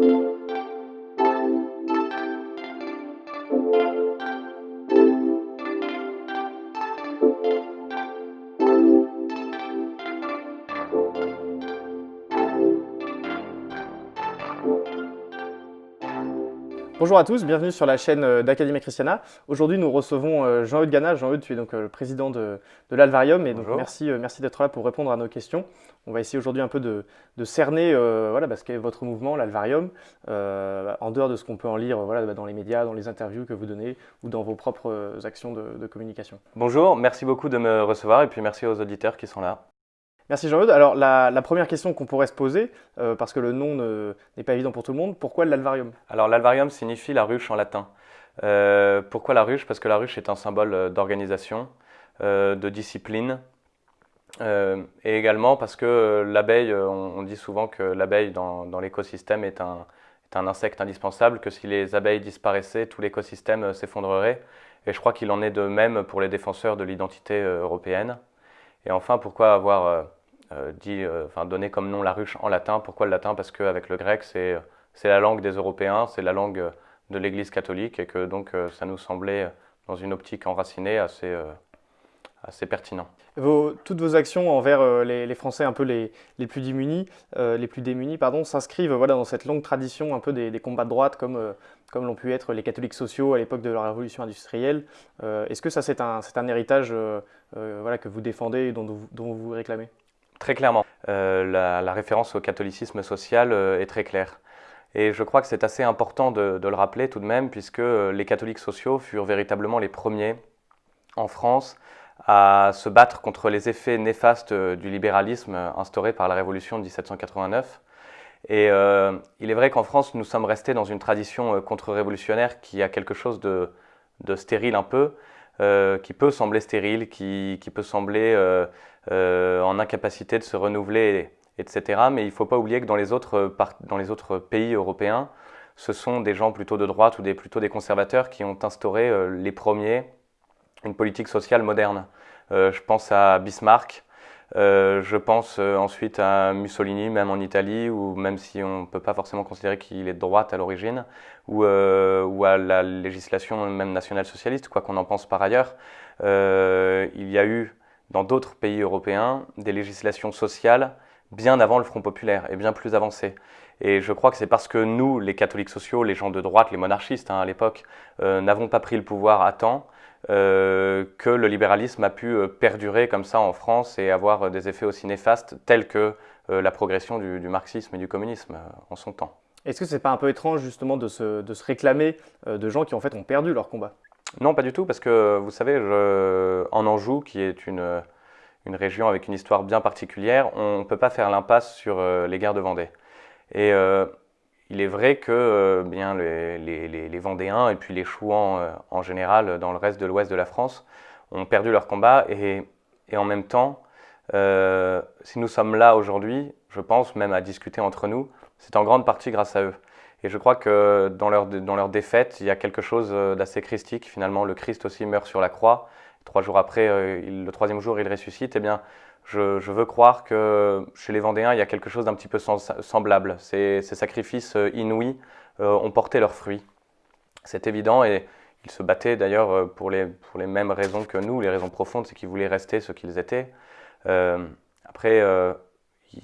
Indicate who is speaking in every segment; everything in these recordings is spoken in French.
Speaker 1: Thank you. Bonjour à tous, bienvenue sur la chaîne euh, d'Académie Christiana. Aujourd'hui, nous recevons euh, Jean-Eudes Gana. Jean-Eudes, tu es donc euh, le président de, l'Alvarium et donc merci, merci d'être là pour répondre à nos questions. On va essayer aujourd'hui un peu de, cerner voilà, bah, ce qu'est votre mouvement, l'Alvarium, en dehors de ce qu'on peut en lire voilà, bah, dans les médias, dans les interviews que vous donnez ou dans vos propres actions de communication.
Speaker 2: Bonjour, merci beaucoup de me recevoir et puis merci aux auditeurs qui sont là.
Speaker 1: Merci Jean-Eudes. Alors la, première question qu'on pourrait se poser, euh, parce que le nom n'est pas évident pour tout le monde, pourquoi l'alvarium?
Speaker 2: Alors l'alvarium signifie la ruche en latin. Euh, pourquoi la ruche? Parce que la ruche est un symbole euh, d'organisation, de discipline, et également parce que l'abeille, on, dit souvent que l'abeille dans, l'écosystème est un, insecte indispensable, que si les abeilles disparaissaient, tout l'écosystème s'effondrerait. Et je crois qu'il en est de même pour les défenseurs de l'identité européenne. Et enfin, pourquoi avoir dit, euh, enfin, donné comme nom la ruche en latin. Pourquoi le latin? Parce qu'avec le grec, c'est la langue des Européens, c'est la langue de l'Église catholique et que donc euh, ça nous semblait, dans une optique enracinée, assez, assez pertinent.
Speaker 1: Vos, toutes vos actions envers les, Français un peu les, les plus démunis, les plus démunis pardon, s'inscrivent voilà, dans cette longue tradition un peu des, des combats de droite comme, comme l'ont pu être les catholiques sociaux à l'époque de la révolution industrielle. Est-ce que ça c'est un, un, héritage voilà, que vous défendez et dont, dont vous vous réclamez?
Speaker 2: Très clairement. Euh, la, référence au catholicisme social euh, est très claire. Et je crois que c'est assez important de, le rappeler tout de même, puisque euh, les catholiques sociaux furent véritablement les premiers en France à se battre contre les effets néfastes du libéralisme instauré par la Révolution de 1789. Et il est vrai qu'en France, nous sommes restés dans une tradition contre-révolutionnaire qui a quelque chose de, stérile un peu, qui peut sembler stérile, qui, peut sembler en incapacité de se renouveler, etc. Mais il ne faut pas oublier que dans les, autres, dans les autres pays européens, ce sont des gens plutôt de droite ou plutôt des conservateurs qui ont instauré euh, les premiers une politique sociale moderne. Euh, je pense à Bismarck, je pense ensuite à Mussolini, même en Italie, ou même si on ne peut pas forcément considérer qu'il est de droite à l'origine, ou, ou, à la législation même nationale socialiste, quoi qu'on en pense par ailleurs. il y a eu dans d'autres pays européens des législations sociales bien avant le Front populaire et bien plus avancées. Et je crois que c'est parce que nous, les catholiques sociaux, les gens de droite, les monarchistes hein, à l'époque, euh, n'avons pas pris le pouvoir à temps, euh, que le libéralisme a pu euh, perdurer comme ça en France et avoir des effets aussi néfastes tels que la progression du, marxisme et du communisme en son temps.
Speaker 1: Est-ce que c'est pas un peu étrange justement de se, de se réclamer de gens qui en fait ont perdu leur combat?
Speaker 2: Non, pas du tout, parce que vous savez, en Anjou, qui est une, région avec une histoire bien particulière, on ne peut pas faire l'impasse sur euh, les guerres de Vendée. Et euh, il est vrai que euh, bien, les, Vendéens et puis les Chouans en général dans le reste de l'ouest de la France ont perdu leur combat et en même temps, si nous sommes là aujourd'hui, je pense même à discuter entre nous, c'est en grande partie grâce à eux. Et je crois que dans leur, dans leur défaite, il y a quelque chose euh, d'assez christique. Finalement, le Christ aussi meurt sur la croix. Trois jours après, euh, le troisième jour, il ressuscite. Eh bien, je, veux croire que chez les Vendéens, il y a quelque chose d'un petit peu semblable. Ces, ces sacrifices euh, inouïs ont porté leurs fruits. C'est évident et ils se battaient d'ailleurs pour les, pour les mêmes raisons que nous, les raisons profondes, c'est qu'ils voulaient rester ce qu'ils étaient. après,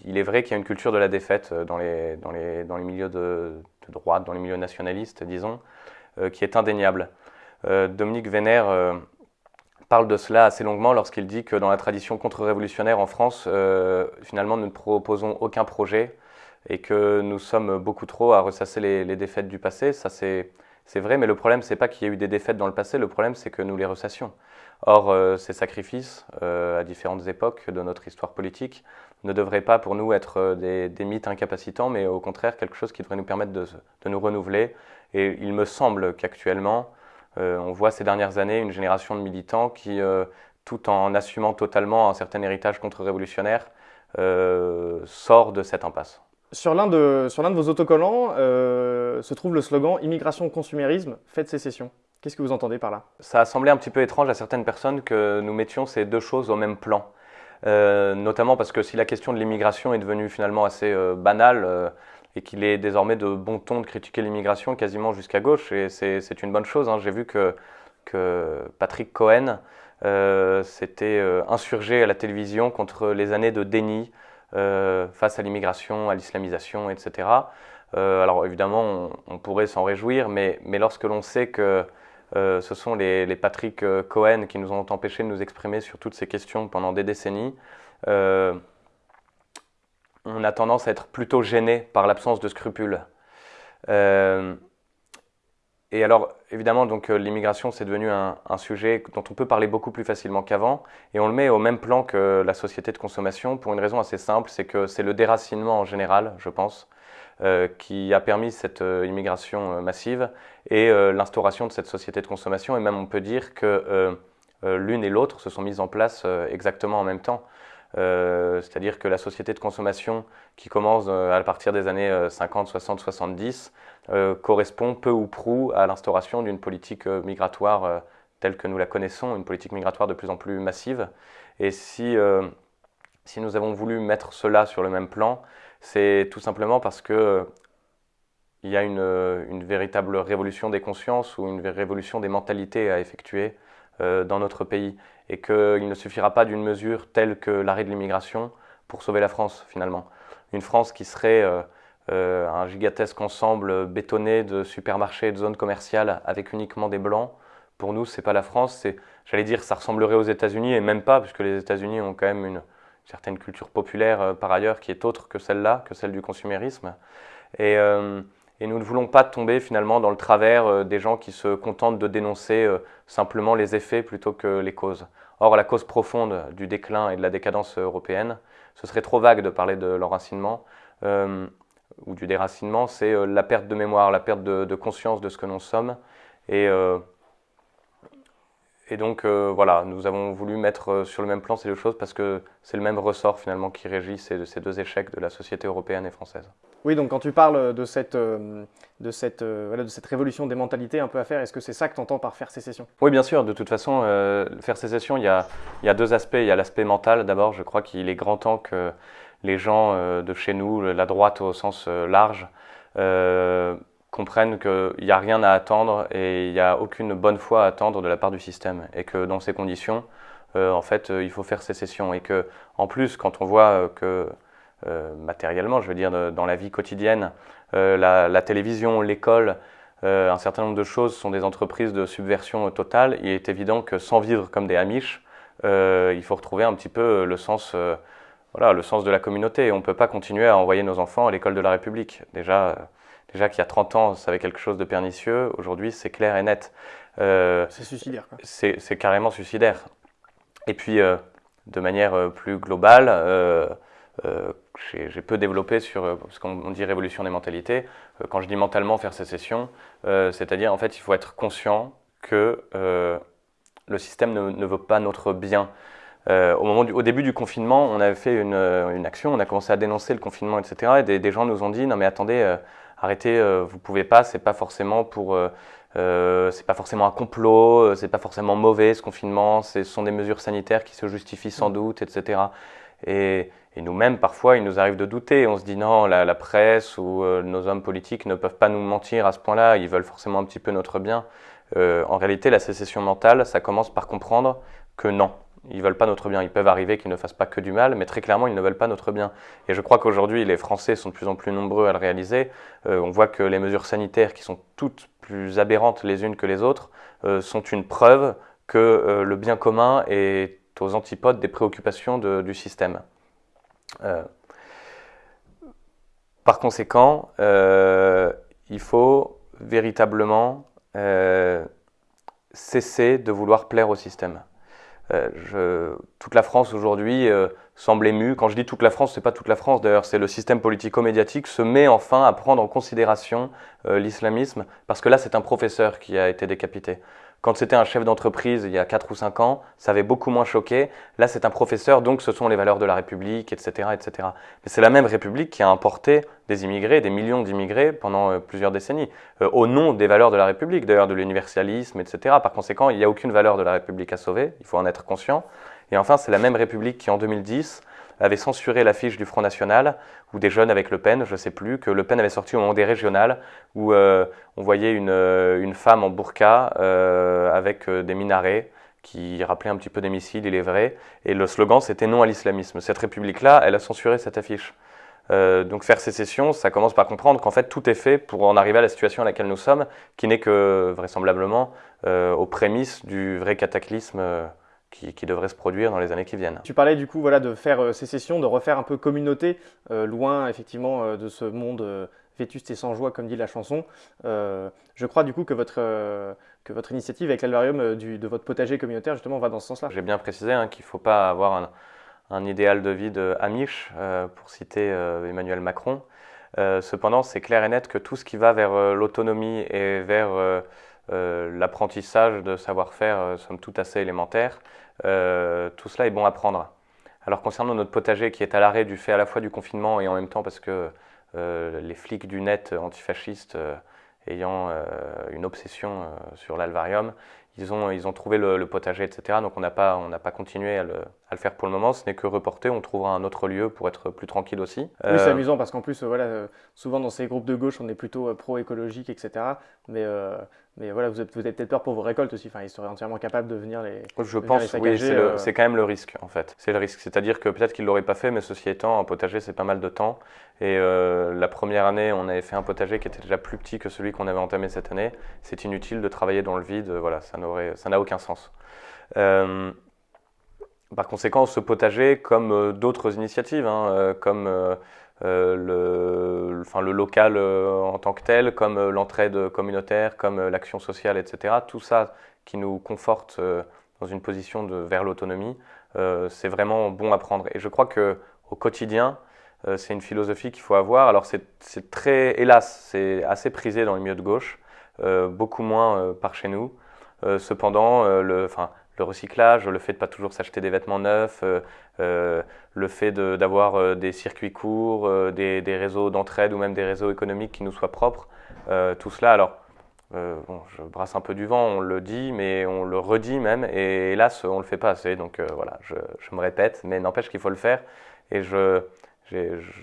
Speaker 2: il est vrai qu'il y a une culture de la défaite dans les, dans les, milieux de, droite, dans les milieux nationalistes, disons, euh, qui est indéniable. Euh, Dominique Vénère euh, parle de cela assez longuement lorsqu'il dit que dans la tradition contre-révolutionnaire en France, finalement, nous ne proposons aucun projet et que nous sommes beaucoup trop à ressasser les, défaites du passé. Ça, c'est vrai, mais le problème, c'est pas qu'il y ait eu des défaites dans le passé, le problème, c'est que nous les ressassions. Or, ces sacrifices, à différentes époques de notre histoire politique, ne devrait pas pour nous être euh, des, mythes incapacitants, mais au contraire quelque chose qui devrait nous permettre de, nous renouveler. Et il me semble qu'actuellement, euh, on voit ces dernières années une génération de militants qui, euh, tout en assumant totalement un certain héritage contre-révolutionnaire, sort de cette impasse.
Speaker 1: Sur l'un de, de, vos autocollants se trouve le slogan « Immigration, consumérisme, faites sécession ». Qu'est-ce que vous entendez par là?
Speaker 2: Ça a semblé un petit peu étrange à certaines personnes que nous mettions ces deux choses au même plan. Euh, notamment parce que si la question de l'immigration est devenue finalement assez euh, banale, euh, et qu'il est désormais de bon ton de critiquer l'immigration quasiment jusqu'à gauche, et c'est une bonne chose. Hein. J'ai vu que, que, Patrick Cohen s'était insurgé à la télévision contre les années de déni face à l'immigration, à l'islamisation, etc. alors évidemment, on, pourrait s'en réjouir, mais, mais lorsque l'on sait que ce sont les, Patrick Cohen qui nous ont empêché de nous exprimer sur toutes ces questions pendant des décennies, on a tendance à être plutôt gêné par l'absence de scrupules. Euh, et alors, évidemment, donc euh, l'immigration, c'est devenu un, sujet dont on peut parler beaucoup plus facilement qu'avant, et on le met au même plan que la société de consommation pour une raison assez simple, c'est que c'est le déracinement en général, je pense, euh, qui a permis cette immigration massive et l'instauration de cette société de consommation, et même on peut dire que l'une et l'autre se sont mises en place exactement en même temps. Euh, c'est-à-dire que la société de consommation qui commence euh, à partir des années 50, 60, 70 correspond peu ou prou à l'instauration d'une politique euh, migratoire telle que nous la connaissons, une politique migratoire de plus en plus massive. Et si, si nous avons voulu mettre cela sur le même plan, c'est tout simplement parce que il y a une, une, véritable révolution des consciences ou une révolution des mentalités à effectuer dans notre pays et qu'il ne suffira pas d'une mesure telle que l'arrêt de l'immigration pour sauver la France finalement. Une France qui serait euh, euh, un gigantesque ensemble bétonné de supermarchés et de zones commerciales avec uniquement des blancs, pour nous, c'est pas la France. J'allais dire, ça ressemblerait aux États-Unis et même pas, puisque les États-Unis ont quand même une certaine culture populaire euh, par ailleurs qui est autre que celle-là, que celle du consumérisme. Et, et nous ne voulons pas tomber finalement dans le travers euh, des gens qui se contentent de dénoncer euh, simplement les effets plutôt que les causes. Or, la cause profonde du déclin et de la décadence européenne, ce serait trop vague de parler de l'enracinement euh, ou du déracinement, c'est la perte de mémoire, la perte de, conscience de ce que nous sommes. Et, et donc voilà, nous avons voulu mettre sur le même plan ces deux choses parce que c'est le même ressort finalement qui régit ces, ces deux échecs de la société européenne et française.
Speaker 1: Oui, donc quand tu parles de cette, euh, de cette, euh, voilà, de cette révolution des mentalités un peu à faire, est-ce que c'est ça que tu entends par faire sécession?
Speaker 2: Oui, bien sûr. De toute façon, euh, faire sécession, il y, a, il y a deux aspects. Il y a l'aspect mental. D'abord, je crois qu'il est grand temps que les gens de chez nous, la droite au sens large, comprennent qu'il n'y a rien à attendre et il n'y a aucune bonne foi à attendre de la part du système. Et que dans ces conditions, en fait, il faut faire sécession. Et que, en plus, quand on voit que euh, matériellement, je veux dire, dans la vie quotidienne. Euh, la, télévision, l'école, euh, un certain nombre de choses sont des entreprises de subversion totale. Il est évident que sans vivre comme des Amish, il faut retrouver un petit peu le sens, voilà, le sens de la communauté. On ne peut pas continuer à envoyer nos enfants à l'école de la République. Déjà, déjà qu'il y a 30 ans, ça avait quelque chose de pernicieux. Aujourd'hui, c'est clair et net.
Speaker 1: c'est suicidaire.
Speaker 2: C'est carrément suicidaire. Et puis, de manière plus globale, euh, j'ai peu développé sur, euh, ce qu'on dit révolution des mentalités. Euh, quand je dis mentalement faire sécession, c'est-à-dire en fait il faut être conscient que le système ne, veut pas notre bien. au, moment au début du confinement, on avait fait une, une, action, on a commencé à dénoncer le confinement, etc. Et des, gens nous ont dit non mais attendez, arrêtez, vous pouvez pas, c'est pas forcément pour c'est pas forcément un complot, c'est pas forcément mauvais ce confinement, ce sont des mesures sanitaires qui se justifient sans doute, etc. Et, et nous-mêmes, parfois, il nous arrive de douter. On se dit non, la, presse ou euh, nos hommes politiques ne peuvent pas nous mentir à ce point-là. Ils veulent forcément un petit peu notre bien. Euh, en réalité, la sécession mentale, ça commence par comprendre que non, ils veulent pas notre bien. Ils peuvent arriver qu'ils ne fassent pas que du mal, mais très clairement, ils ne veulent pas notre bien. Et je crois qu'aujourd'hui, les Français sont de plus en plus nombreux à le réaliser. Euh, on voit que les mesures sanitaires, qui sont toutes plus aberrantes les unes que les autres, sont une preuve que le bien commun est aux antipodes des préoccupations du système. Euh, par conséquent, euh, il faut véritablement euh, cesser de vouloir plaire au système. Je, toute la France aujourd'hui semble émue. Quand je dis toute la France, c'est pas toute la France d'ailleurs, c'est le système politico-médiatique se met enfin à prendre en considération l'islamisme parce que là c'est un professeur qui a été décapité. Quand c'était un chef d'entreprise il y a 4 ou 5 ans, ça avait beaucoup moins choqué. Là, c'est un professeur, donc ce sont les valeurs de la République, etc. etc. Mais c'est la même République qui a importé des immigrés, des millions d'immigrés pendant euh, plusieurs décennies, euh, au nom des valeurs de la République, d'ailleurs de l'universalisme, etc. Par conséquent, il n'y a aucune valeur de la République à sauver, il faut en être conscient. Et enfin, c'est la même République qui, en 2010, avait censuré l'affiche du Front National, ou des jeunes avec Le Pen, je ne sais plus, que Le Pen avait sorti au moment des régionales, où on voyait une, une, femme en burqa avec des minarets qui rappelait un petit peu des missiles, il est vrai. Et le slogan, c'était non à l'islamisme. Cette république-là, elle a censuré cette affiche. Euh, donc faire sécession, ça commence par comprendre qu'en fait tout est fait pour en arriver à la situation à laquelle nous sommes, qui n'est que vraisemblablement euh, aux prémices du vrai cataclysme euh, qui, devrait se produire dans les années qui viennent.
Speaker 1: Tu parlais du coup voilà, de faire sécession, de refaire un peu communauté, loin effectivement de ce monde vétuste et sans joie, comme dit la chanson. je crois du coup que votre, que votre initiative avec l'alvarium de votre potager communautaire justement va dans ce sens-là.
Speaker 2: J'ai bien précisé hein, qu'il ne faut pas avoir un un idéal de vie de Amish, euh, pour citer euh, Emmanuel Macron. Euh, cependant, c'est clair et net que tout ce qui va vers l'autonomie et vers l'apprentissage de savoir-faire, somme toute assez élémentaire, tout cela est bon à prendre. Alors concernant notre potager qui est à l'arrêt du fait à la fois du confinement et en même temps parce que les flics du net antifascistes ayant une obsession sur l'alvarium, ils ont, ils ont trouvé le, potager, etc. Donc on n'a pas, pas continué à le, à le, faire pour le moment. Ce n'est que reporté. On trouvera un autre lieu pour être plus tranquille aussi. Oui,
Speaker 1: c'est euh, amusant parce qu'en plus, voilà, euh, souvent dans ces groupes de gauche, on est plutôt euh, pro-écologique, etc. Mais mais voilà, vous, avez peut-être peur pour vos récoltes aussi. Enfin, ils seraient entièrement capables de venir les.
Speaker 2: Je pense, oui, euh. c'est quand même le risque en fait. C'est le risque. C'est-à-dire que peut-être qu'ils ne l'auraient pas fait, mais ceci étant, un potager, c'est pas mal de temps. Et euh, la première année, on avait fait un potager qui était déjà plus petit que celui qu'on avait entamé cette année. C'est inutile de travailler dans le vide. Voilà, ça n'a aucun sens. Euh, par conséquent, ce potager, comme d'autres initiatives, hein, comme euh, le, le local euh, en tant que tel, comme euh, l'entraide communautaire, comme l'action sociale, etc. Tout ça qui nous conforte dans une position vers l'autonomie, c'est vraiment bon à prendre. Et je crois que au quotidien, c'est une philosophie qu'il faut avoir. Alors c'est très, hélas, c'est assez prisé dans les milieux de gauche, beaucoup moins par chez nous. cependant, le, le recyclage, le fait de pas toujours s'acheter des vêtements neufs, euh, euh, le fait d'avoir euh, des circuits courts, des, réseaux d'entraide ou même des réseaux économiques qui nous soient propres, tout cela, alors bon, je brasse un peu du vent, on le dit, mais on le redit même, et hélas, on le fait pas assez, donc voilà, je, je, me répète, mais n'empêche qu'il faut le faire, et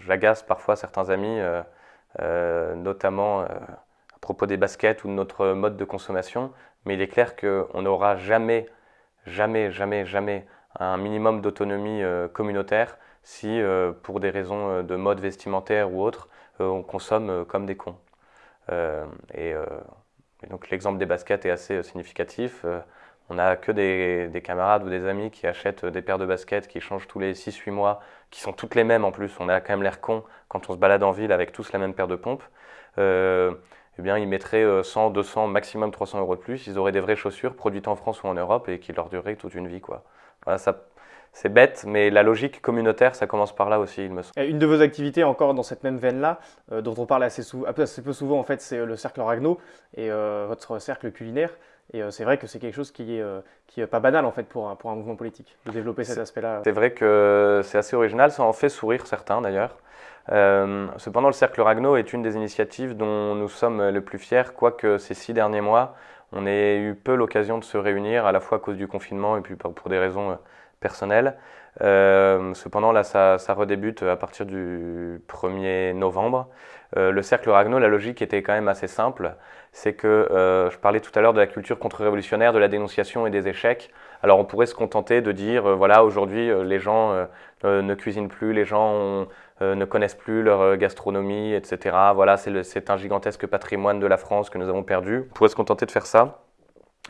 Speaker 2: j'agace parfois certains amis, notamment à propos des baskets ou de notre mode de consommation, mais il est clair qu'on n'aura jamais jamais, jamais, jamais un minimum d'autonomie euh, communautaire si, euh, pour des raisons euh, de mode vestimentaire ou autre, on consomme comme des cons. Et, donc l'exemple des baskets est assez significatif. on n'a que des, camarades ou des amis qui achètent des paires de baskets qui changent tous les 6-8 mois, qui sont toutes les mêmes en plus. On a quand même l'air con quand on se balade en ville avec tous la même paire de pompes eh bien, ils mettraient 100, euh, 200, maximum 300 euros de plus. Ils auraient des vraies chaussures produites en France ou en Europe et qui leur dureraient toute une vie. Quoi. Voilà, ça, c'est bête, mais la logique communautaire, ça commence par là aussi, il me semble.
Speaker 1: Une de vos activités, encore dans cette même veine-là, euh, dont on parle assez, assez, peu souvent, en fait, c'est euh, le cercle Ragno et votre cercle culinaire. Et c'est vrai que c'est quelque chose qui est, qui est pas banal, en fait, pour un, pour un mouvement politique, de développer cet aspect-là.
Speaker 2: C'est vrai que c'est assez original, ça en fait sourire certains, d'ailleurs. Euh, cependant, le Cercle Ragno est une des initiatives dont nous sommes le plus fiers, quoique ces six derniers mois, on ait eu peu l'occasion de se réunir, à la fois à cause du confinement et puis pour des raisons euh, personnelles. Euh, cependant, là, ça, redébute à partir du 1er novembre. le cercle Ragno, la logique était quand même assez simple. C'est que je parlais tout à l'heure de la culture contre-révolutionnaire, de la dénonciation et des échecs. Alors, on pourrait se contenter de dire, voilà, aujourd'hui, les gens ne cuisinent plus, les gens ont, ne connaissent plus leur euh, gastronomie, etc. Voilà, c'est un gigantesque patrimoine de la France que nous avons perdu. On pourrait se contenter de faire ça.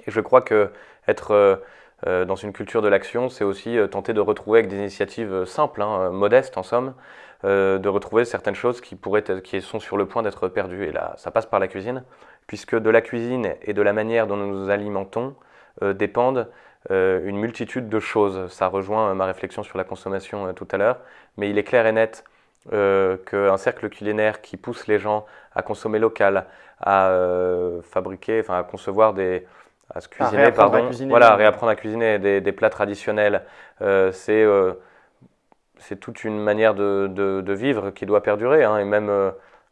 Speaker 2: Et je crois que être euh, dans une culture de l'action, c'est aussi tenter de retrouver avec des initiatives simples, hein, modestes en somme, de retrouver certaines choses qui, pourraient qui sont sur le point d'être perdues. Et là, ça passe par la cuisine, puisque de la cuisine et de la manière dont nous nous alimentons dépendent une multitude de choses. Ça rejoint ma réflexion sur la consommation tout à l'heure, mais il est clair et net euh, qu'un cercle culinaire qui pousse les gens à consommer local, à euh, fabriquer, enfin à concevoir des, à se cuisiner, pardon, voilà, réapprendre à cuisiner des, des plats traditionnels, euh, c'est c'est toute une manière de, de, vivre qui doit perdurer, hein, et même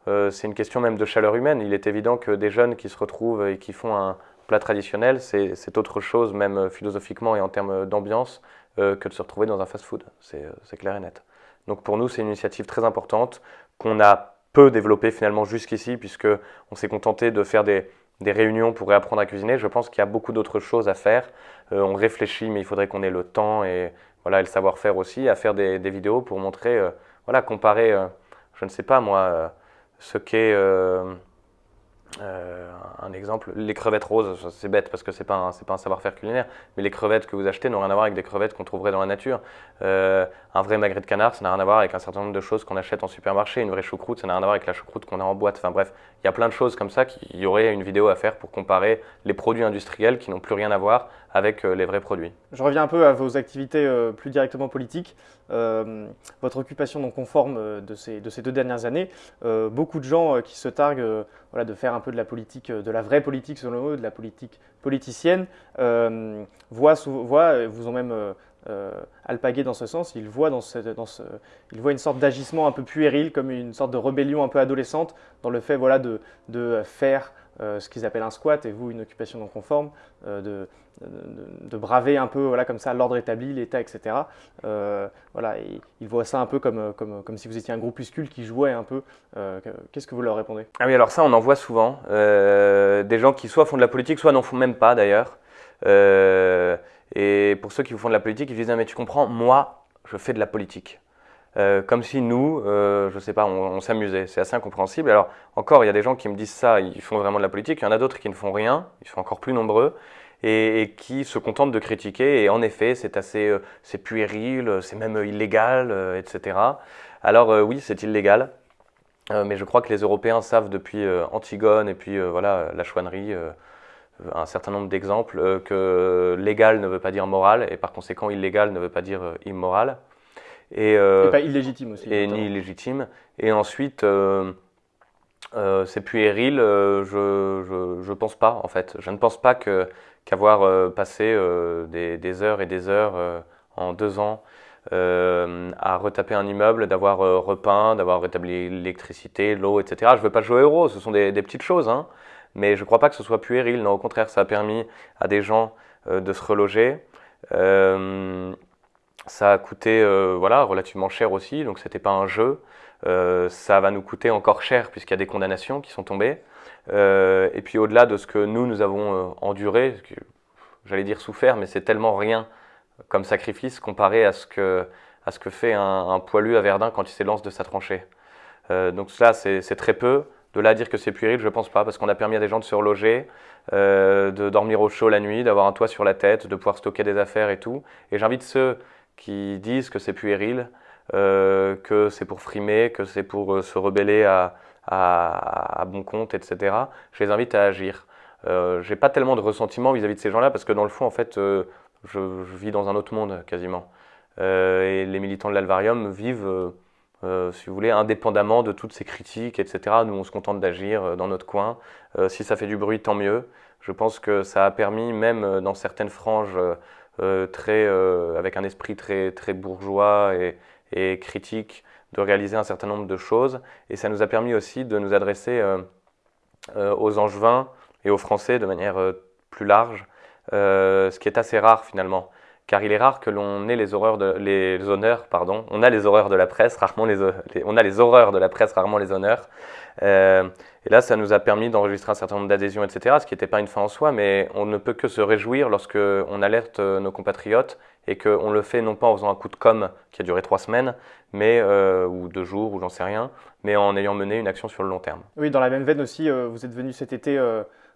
Speaker 2: c'est une question même de chaleur humaine. Il est évident que des jeunes qui se retrouvent et qui font un plat traditionnel, c'est autre chose, même philosophiquement et en termes d'ambiance, que de se retrouver dans un fast-food. C'est clair et net. Donc pour nous, c'est une initiative très importante qu'on a peu développée finalement jusqu'ici, puisqu'on s'est contenté de faire des, réunions pour réapprendre à cuisiner. Je pense qu'il y a beaucoup d'autres choses à faire. on réfléchit, mais il faudrait qu'on ait le temps et, voilà, le savoir-faire aussi, à faire des, vidéos pour montrer, voilà, comparer, je ne sais pas moi, ce qu'est euh, un exemple, les crevettes roses, c'est bête parce que c'est pas un, pas un savoir-faire culinaire, mais les crevettes que vous achetez n'ont rien à voir avec des crevettes qu'on trouverait dans la nature. Euh, un vrai magret de canard, ça n'a rien à voir avec un certain nombre de choses qu'on achète en supermarché. Une vraie choucroute, ça n'a rien à voir avec la choucroute qu'on a en boîte. Enfin bref, il y a plein de choses comme ça qu'il y aurait une vidéo à faire pour comparer les produits industriels qui n'ont plus rien à voir avec euh, les vrais produits.
Speaker 1: Je reviens un peu à vos activités plus directement politiques. votre occupation non conforme de ces, de ces deux dernières années, beaucoup de gens qui se targuent voilà, de faire un peu de la politique, de la vraie politique selon eux, de la politique politicienne, voient, voient, vous ont même euh, alpagué dans ce sens, il voit, dans ce, dans ce, il voit une sorte d'agissement un peu puéril, comme une sorte de rébellion un peu adolescente, dans le fait voilà, de, de faire euh, ce qu'ils appellent un squat, et vous une occupation non conforme, euh, de, de, braver un peu voilà, comme ça l'ordre établi, l'État, etc. voilà, et il voit ça un peu comme, comme, comme, si vous étiez un groupuscule qui jouait un peu. Qu'est-ce que vous leur répondez?
Speaker 2: Ah oui, alors ça on en voit souvent, des gens qui soit font de la politique, soit n'en font même pas d'ailleurs. Et pour ceux qui font de la politique, ils disent ah, mais tu comprends, moi, je fais de la politique. Euh, comme si nous, euh, je ne sais pas, on, s'amusait. C'est assez incompréhensible. Alors encore, il y a des gens qui me disent ça, ils font vraiment de la politique. Il y en a d'autres qui ne font rien, ils sont encore plus nombreux, et, qui se contentent de critiquer. Et en effet, c'est assez, euh, c'est puéril, c'est même illégal, etc. Alors oui, c'est illégal. mais je crois que les Européens savent depuis Antigone et puis voilà la chouannerie un certain nombre d'exemples euh, que légal ne veut pas dire moral et par conséquent illégal ne veut pas dire euh, immoral.
Speaker 1: Et, euh, pas illégitime aussi.
Speaker 2: Et ni illégitime. Et ensuite, c'est puéril, je ne pense pas en fait. Je ne pense pas qu'avoir passé des, heures et des heures en deux ans à retaper un immeuble, d'avoir repeint, d'avoir rétabli l'électricité, l'eau, etc. Je ne veux pas jouer au héros, ce sont des, des petites choses. Hein mais je ne crois pas que ce soit puéril. Non, au contraire, ça a permis à des gens euh, de se reloger. Euh, ça a coûté euh, voilà, relativement cher aussi, donc ce n'était pas un jeu. ça va nous coûter encore cher puisqu'il y a des condamnations qui sont tombées. et puis au-delà de ce que nous, nous avons enduré, j'allais dire souffert, mais c'est tellement rien comme sacrifice comparé à ce que, fait un, poilu à Verdun quand il s'élance de sa tranchée. donc cela, c'est très peu. De là à dire que c'est puéril, je ne pense pas, parce qu'on a permis à des gens de se reloger, euh, de dormir au chaud la nuit, d'avoir un toit sur la tête, de pouvoir stocker des affaires et tout. Et j'invite ceux qui disent que c'est puéril, euh, que c'est pour frimer, que c'est pour euh, se rebeller à, bon compte, etc. Je les invite à agir. Euh, j'ai pas tellement de ressentiment vis-à-vis de ces gens-là, parce que dans le fond, en fait, je, je, vis dans un autre monde quasiment. et les militants de l'Alvarium vivent euh, si vous voulez, indépendamment de toutes ces critiques, etc. Nous, on se contente d'agir euh, dans notre coin. Euh, si ça fait du bruit, tant mieux. Je pense que ça a permis, même dans certaines franges, très, avec un esprit très, très bourgeois et, critique, de réaliser un certain nombre de choses. Et ça nous a permis aussi de nous adresser aux Angevins et aux Français de manière plus large, ce qui est assez rare finalement car il est rare que l'on ait les horreurs les honneurs, pardon. On a les horreurs de la presse, rarement les, on a les horreurs de la presse, rarement les honneurs. Euh, et là, ça nous a permis d'enregistrer un certain nombre d'adhésions, etc. Ce qui n'était pas une fin en soi, mais on ne peut que se réjouir lorsque on alerte euh, nos compatriotes et qu'on le fait non pas en faisant un coup de com qui a duré trois semaines, mais euh, ou deux jours, ou j'en sais rien, mais en ayant mené une action sur le long terme.
Speaker 1: Oui, dans la même veine aussi, vous êtes venu cet été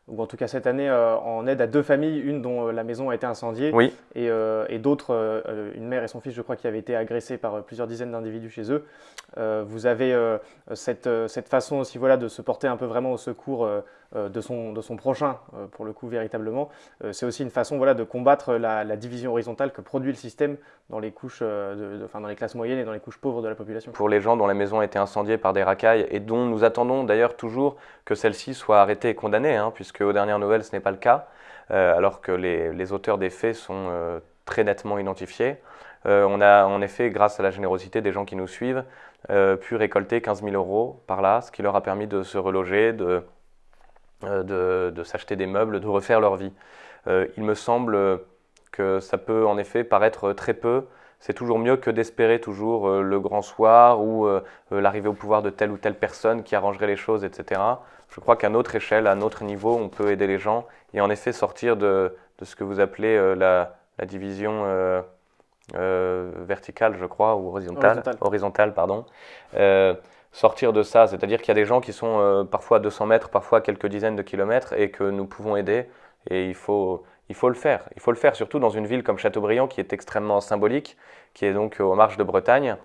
Speaker 1: ou en tout cas cette année, euh, en aide à deux familles, une dont euh, la maison a été incendiée,
Speaker 2: oui.
Speaker 1: et, euh, et d'autres, une mère et son fils, je crois, qui avaient été agressés par plusieurs dizaines d'individus chez eux. vous avez cette, cette, façon aussi voilà, de se porter un peu vraiment au secours de, son, de son prochain, pour le coup, véritablement. C'est aussi une façon voilà, de combattre la, division horizontale que produit le système dans les, couches, de, dans les classes moyennes et dans les couches pauvres de la population.
Speaker 2: Pour les gens dont la maison a été incendiée par des racailles, et dont nous attendons d'ailleurs toujours que celle-ci soit arrêtée et condamnée, hein, puisque aux dernières nouvelles, ce n'est pas le cas, euh, alors que les, auteurs des faits sont euh, très nettement identifiés. Euh, on a en effet, grâce à la générosité des gens qui nous suivent, pu récolter 15 000 euros par là, ce qui leur a permis de se reloger, de, de, s'acheter des meubles, de refaire leur vie. il me semble que ça peut en effet paraître très peu, c'est toujours mieux que d'espérer toujours le grand soir ou l'arrivée au pouvoir de telle ou telle personne qui arrangerait les choses, etc. Je crois qu'à notre échelle, à notre niveau, on peut aider les gens et en effet sortir de, ce que vous appelez la, division verticale, je crois, ou horizontale. Horizontale, pardon sortir de ça. C'est-à-dire qu'il y a des gens qui sont euh, parfois à 200 mètres, parfois à quelques dizaines de kilomètres et que nous pouvons aider. Et il faut, il faut le faire. Il faut le faire surtout dans une ville comme Châteaubriand qui est extrêmement symbolique, qui est donc aux marges de Bretagne,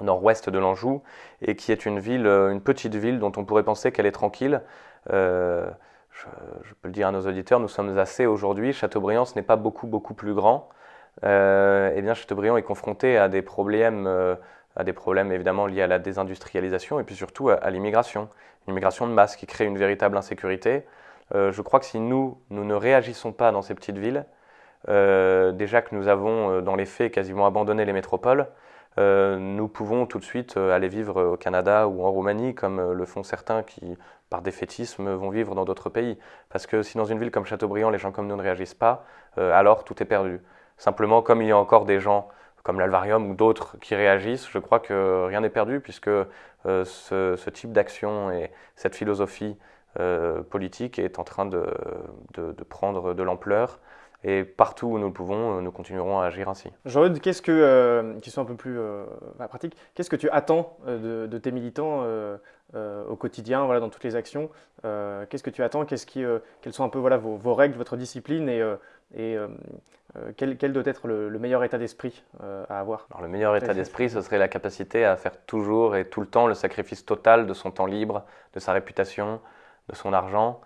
Speaker 2: au nord-ouest de l'Anjou, et qui est une ville, euh, une petite ville dont on pourrait penser qu'elle est tranquille. Euh, je, peux le dire à nos auditeurs, nous sommes assez aujourd'hui. Châteaubriand, ce n'est pas beaucoup, beaucoup plus grand. eh bien, Châteaubriand est confronté à des problèmes à des problèmes évidemment liés à la désindustrialisation et puis surtout à, l'immigration. Une immigration de masse qui crée une véritable insécurité. Euh, je crois que si nous, nous ne réagissons pas dans ces petites villes, euh, déjà que nous avons euh, dans les faits quasiment abandonné les métropoles, nous pouvons tout de suite aller vivre au Canada ou en Roumanie comme le font certains qui, par défaitisme, vont vivre dans d'autres pays. Parce que si dans une ville comme Châteaubriand, les gens comme nous ne réagissent pas, alors tout est perdu. Simplement, comme il y a encore des gens comme l'Alvarium ou d'autres qui réagissent, je crois que rien n'est perdu puisque euh, ce, type d'action et cette philosophie euh, politique est en train de, prendre de l'ampleur. Et partout où nous le pouvons, nous continuerons à agir ainsi.
Speaker 1: Jean-Eudes, qu'est-ce que, euh, un peu plus pratiques, qu'est-ce que tu attends de, tes militants au quotidien, voilà, dans toutes les actions Qu'est-ce que tu attends Qu'est-ce qui, Quelles sont un peu voilà, vos, règles, votre discipline et euh, quel, doit être le, meilleur état d'esprit euh, à avoir?
Speaker 2: Le meilleur état d'esprit, ce serait la capacité à faire toujours et tout le temps le sacrifice total de son temps libre, de sa réputation, de son argent,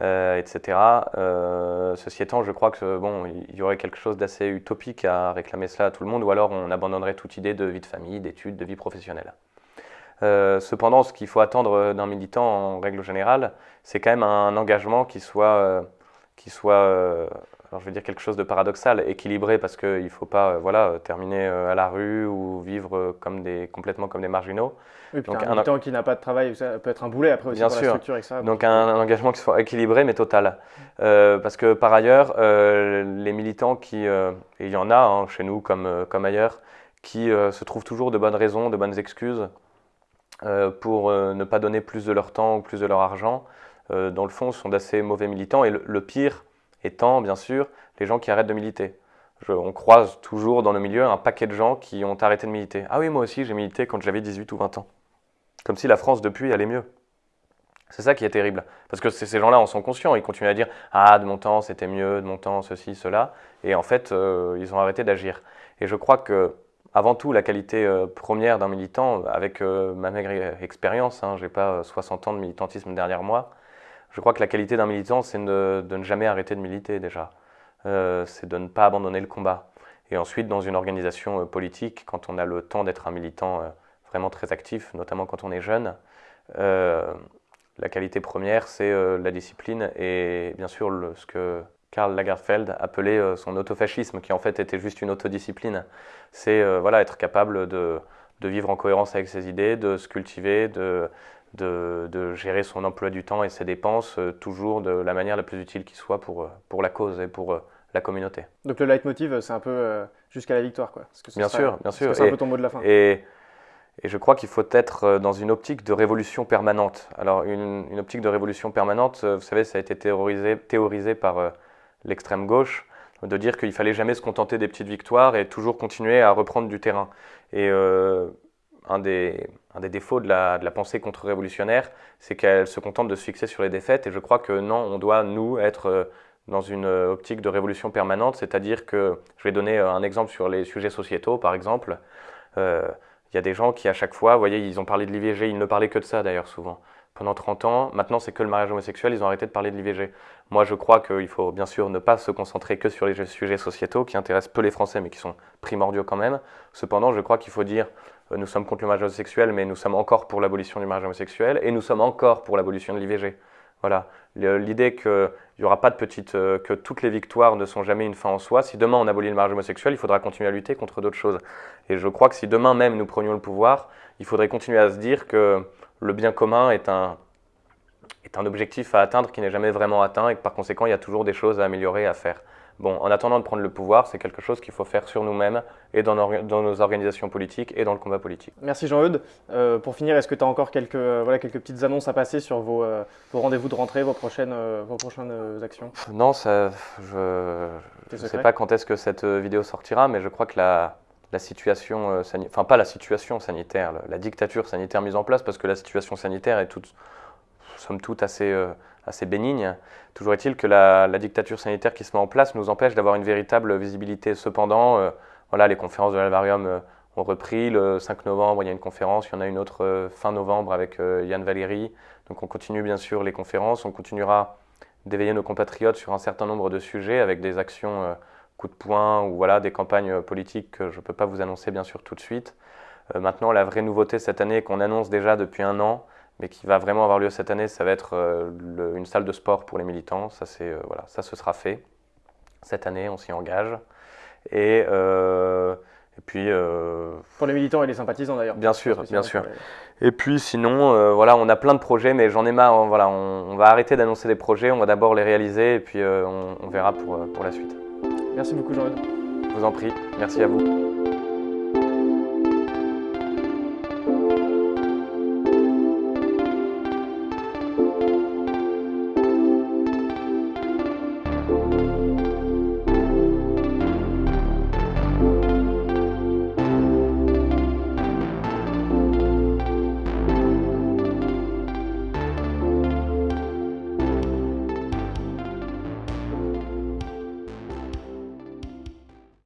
Speaker 2: euh, etc. ceci étant, je crois que bon, il y aurait quelque chose d'assez utopique à réclamer cela à tout le monde, ou alors on abandonnerait toute idée de vie de famille, d'études, de vie professionnelle. cependant, ce qu'il faut attendre d'un militant en règle générale, c'est quand même un engagement qui soit, qui soit alors je vais dire quelque chose de paradoxal, équilibré parce qu'il ne faut pas euh, voilà, terminer euh, à la rue ou vivre euh, comme des, complètement comme des marginaux.
Speaker 1: Oui, puis Donc, un militant qui n'a pas de travail, ça peut être un boulet après aussi
Speaker 2: bien
Speaker 1: pour
Speaker 2: sûr.
Speaker 1: la structure. Et ça,
Speaker 2: Donc un, engagement qui soit équilibré mais total. parce que par ailleurs, les militants qui, et il y en a hein, chez nous comme, comme ailleurs, qui se trouvent toujours de bonnes raisons, de bonnes excuses pour ne pas donner plus de leur temps ou plus de leur argent, dans le fond, sont d'assez mauvais militants. Et le pire, étant bien sûr les gens qui arrêtent de militer. on croise toujours dans le milieu un paquet de gens qui ont arrêté de militer. Ah oui, moi aussi j'ai milité quand j'avais 18 ou 20 ans. Comme si la France depuis allait mieux. C'est ça qui est terrible. Parce que ces gens-là en sont conscients. Ils continuent à dire Ah, de mon temps c'était mieux, de mon temps ceci, cela. Et en fait, euh, ils ont arrêté d'agir. Et je crois que, avant tout, la qualité euh, première d'un militant, avec euh, ma maigre expérience, hein, je n'ai pas 60 ans de militantisme derrière moi, je crois que la qualité d'un militant, c'est de, ne jamais arrêter de militer déjà. Euh, c'est de ne pas abandonner le combat. Et ensuite, dans une organisation euh, politique, quand on a le temps d'être un militant euh, vraiment très actif, notamment quand on est jeune, la qualité première, c'est la discipline et bien sûr ce que Karl Lagerfeld appelait son autofascisme, qui en fait était juste une autodiscipline. C'est voilà, être capable de, de, vivre en cohérence avec ses idées, de se cultiver, de, de, gérer son emploi du temps et ses dépenses euh, toujours de la manière la plus utile qui soit pour, euh, pour la cause et pour euh, la communauté.
Speaker 1: Donc le leitmotiv, c'est un peu jusqu'à la victoire, quoi.
Speaker 2: bien sûr, bien sûr.
Speaker 1: C'est un peu ton mot de la fin.
Speaker 2: Et, et je crois qu'il faut être dans une optique de révolution permanente. Alors une, une optique de révolution permanente, vous savez, ça a été théorisé, théorisé par l'extrême gauche, de dire qu'il fallait jamais se contenter des petites victoires et toujours continuer à reprendre du terrain. Et un des, défauts de la, pensée contre-révolutionnaire, c'est qu'elle se contente de se fixer sur les défaites. Et je crois que non, on doit, nous, être euh, dans une euh, optique de révolution permanente, c'est-à-dire que, je vais donner euh, un exemple sur les sujets sociétaux, par exemple. Il y a des gens qui, à chaque fois, vous voyez, ils ont parlé de l'IVG, ils ne parlaient que de ça d'ailleurs souvent. Pendant 30 ans, maintenant c'est que le mariage homosexuel, ils ont arrêté de parler de l'IVG. Moi je crois qu'il faut bien sûr ne pas se concentrer que sur les sujets sociétaux qui intéressent peu les Français mais qui sont primordiaux quand même. Cependant, je crois qu'il faut dire nous sommes contre le mariage homosexuel, mais nous sommes encore pour l'abolition du mariage homosexuel, et nous sommes encore pour l'abolition de l'IVG. Voilà, l'idée qu'il n'y aura pas de petite, euh, que toutes les victoires ne sont jamais une fin en soi. Si demain on abolit le mariage homosexuel, il faudra continuer à lutter contre d'autres choses. Et je crois que si demain même nous prenions le pouvoir, il faudrait continuer à se dire que le bien commun est un, est un objectif à atteindre qui n'est jamais vraiment atteint et que par conséquent il y a toujours des choses à améliorer, à faire. Bon, en attendant de prendre le pouvoir, c'est quelque chose qu'il faut faire sur nous-mêmes et dans nos, organisations politiques et dans le combat politique.
Speaker 1: Merci Jean-Eudes. Euh, pour finir, est-ce que tu as encore quelques, euh, voilà, quelques petites annonces à passer sur vos, euh, vos rendez-vous de rentrée, vos prochaines, vos prochaines actions?
Speaker 2: Non, ça, je ne sais pas quand est-ce que cette vidéo sortira, mais je crois que la, la situation sanitaire, enfin pas la situation sanitaire, la, dictature sanitaire mise en place, parce que la situation sanitaire est toute, somme toute assez assez bénigne. Toujours est-il que la, dictature sanitaire qui se met en place nous empêche d'avoir une véritable visibilité. Cependant, euh, voilà, les conférences de l'Alvarium euh, ont repris. Le 5 novembre, il y a une conférence. Il y en a une autre euh, fin novembre avec Yann Valéry. Donc on continue bien sûr les conférences. On continuera d'éveiller nos compatriotes sur un certain nombre de sujets avec des actions coup de poing ou voilà, des campagnes politiques que je ne peux pas vous annoncer bien sûr tout de suite. maintenant, la vraie nouveauté cette année qu'on annonce déjà depuis un an, mais qui va vraiment avoir lieu cette année, ça va être euh, une salle de sport pour les militants. Ça, c'est, euh, voilà, ça, ce sera fait. Cette année, on s'y engage. Et, euh, et puis...
Speaker 1: pour les militants et les sympathisants d'ailleurs.
Speaker 2: Bien sûr, bien sûr. Et puis sinon, voilà, on a plein de projets, mais j'en ai marre. Hein, voilà, on, va arrêter d'annoncer des projets, on va d'abord les réaliser et puis on, on, verra pour, pour la suite.
Speaker 1: Merci beaucoup Jean-Eudes.
Speaker 2: Je vous en prie, merci à vous.